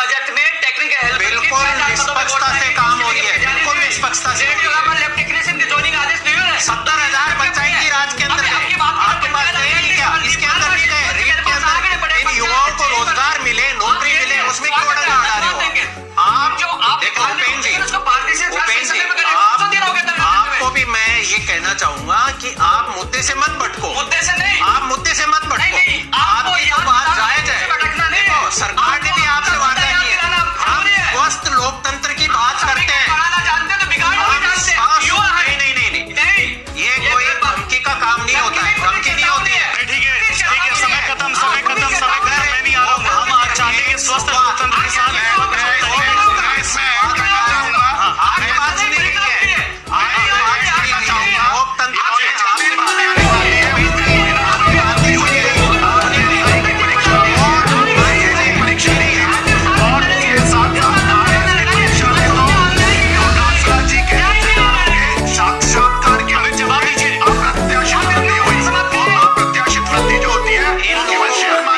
Budget में technical help बिल्कुल निष्पक्षता से काम हो रही है। बिल्कुल निष्पक्षता से सत्तर हज़ार पंचायत की राज के अंदर आपके पास इसके अंदर नहीं इन युवाओं को रोज़गार मिले नौकरी मिले उसमें क्यों अड़ा रहे हो। आप जो देखो उपेन्द्र जी उपेन्द्र जी आपको भी मैं ये कहना चाहूँगा कि आप मुद्दे से मत भटको। मुद्दे से नहीं।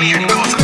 Calientos